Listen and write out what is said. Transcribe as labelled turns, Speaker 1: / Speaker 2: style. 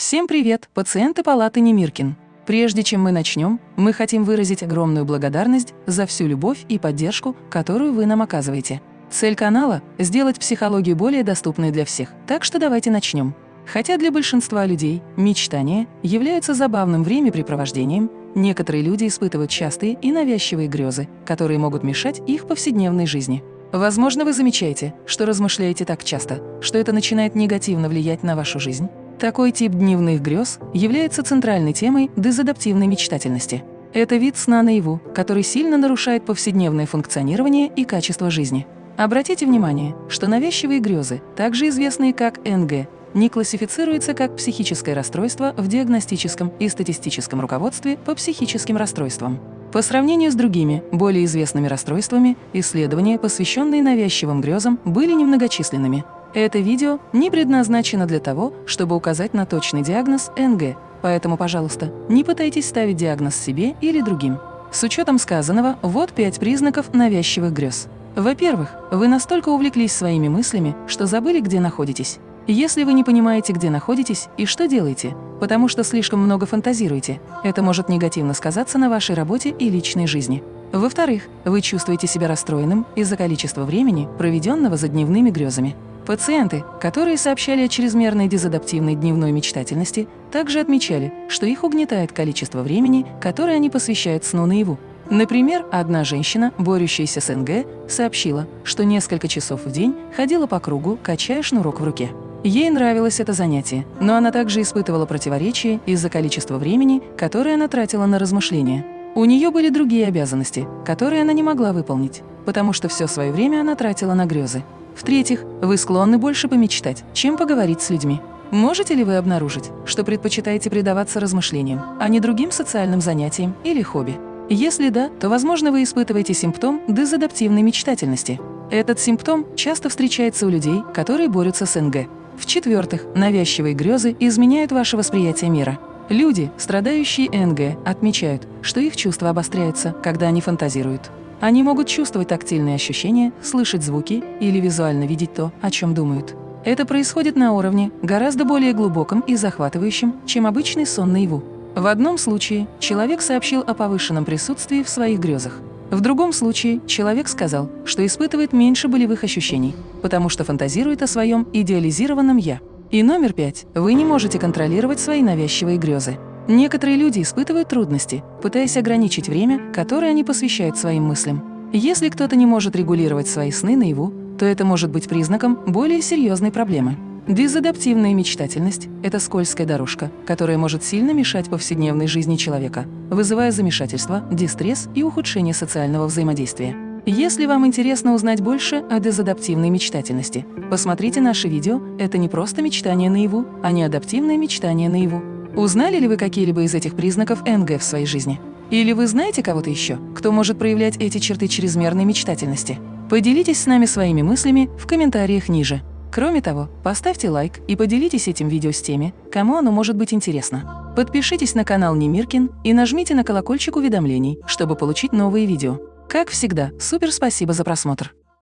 Speaker 1: Всем привет, пациенты палаты Немиркин. Прежде чем мы начнем, мы хотим выразить огромную благодарность за всю любовь и поддержку, которую вы нам оказываете. Цель канала – сделать психологию более доступной для всех, так что давайте начнем. Хотя для большинства людей мечтания являются забавным времяпрепровождением, некоторые люди испытывают частые и навязчивые грезы, которые могут мешать их повседневной жизни. Возможно, вы замечаете, что размышляете так часто, что это начинает негативно влиять на вашу жизнь. Такой тип дневных грез является центральной темой дезадаптивной мечтательности. Это вид сна наяву, который сильно нарушает повседневное функционирование и качество жизни. Обратите внимание, что навязчивые грезы, также известные как НГ, не классифицируются как психическое расстройство в диагностическом и статистическом руководстве по психическим расстройствам. По сравнению с другими, более известными расстройствами, исследования, посвященные навязчивым грезам, были немногочисленными, это видео не предназначено для того, чтобы указать на точный диагноз НГ, поэтому, пожалуйста, не пытайтесь ставить диагноз себе или другим. С учетом сказанного, вот пять признаков навязчивых грез. Во-первых, вы настолько увлеклись своими мыслями, что забыли, где находитесь. Если вы не понимаете, где находитесь и что делаете, потому что слишком много фантазируете, это может негативно сказаться на вашей работе и личной жизни. Во-вторых, вы чувствуете себя расстроенным из-за количества времени, проведенного за дневными грезами. Пациенты, которые сообщали о чрезмерной дезадаптивной дневной мечтательности, также отмечали, что их угнетает количество времени, которое они посвящают сну наяву. Например, одна женщина, борющаяся с НГ, сообщила, что несколько часов в день ходила по кругу, качая шнурок в руке. Ей нравилось это занятие, но она также испытывала противоречие из-за количества времени, которое она тратила на размышления. У нее были другие обязанности, которые она не могла выполнить, потому что все свое время она тратила на грезы. В-третьих, вы склонны больше помечтать, чем поговорить с людьми. Можете ли вы обнаружить, что предпочитаете предаваться размышлениям, а не другим социальным занятиям или хобби? Если да, то, возможно, вы испытываете симптом дезадаптивной мечтательности. Этот симптом часто встречается у людей, которые борются с НГ. В-четвертых, навязчивые грезы изменяют ваше восприятие мира. Люди, страдающие НГ, отмечают, что их чувства обостряются, когда они фантазируют. Они могут чувствовать тактильные ощущения, слышать звуки или визуально видеть то, о чем думают. Это происходит на уровне, гораздо более глубоком и захватывающем, чем обычный сон наяву. В одном случае человек сообщил о повышенном присутствии в своих грезах. В другом случае человек сказал, что испытывает меньше болевых ощущений, потому что фантазирует о своем идеализированном «я». И номер пять. Вы не можете контролировать свои навязчивые грезы. Некоторые люди испытывают трудности, пытаясь ограничить время, которое они посвящают своим мыслям. Если кто-то не может регулировать свои сны наяву, то это может быть признаком более серьезной проблемы. Дезадаптивная мечтательность – это скользкая дорожка, которая может сильно мешать повседневной жизни человека, вызывая замешательство, дистресс и ухудшение социального взаимодействия. Если вам интересно узнать больше о дезадаптивной мечтательности, посмотрите наше видео «Это не просто мечтание наяву, а не адаптивное мечтание наяву». Узнали ли вы какие-либо из этих признаков НГ в своей жизни? Или вы знаете кого-то еще, кто может проявлять эти черты чрезмерной мечтательности? Поделитесь с нами своими мыслями в комментариях ниже. Кроме того, поставьте лайк и поделитесь этим видео с теми, кому оно может быть интересно. Подпишитесь на канал Немиркин и нажмите на колокольчик уведомлений, чтобы получить новые видео. Как всегда, супер спасибо за просмотр!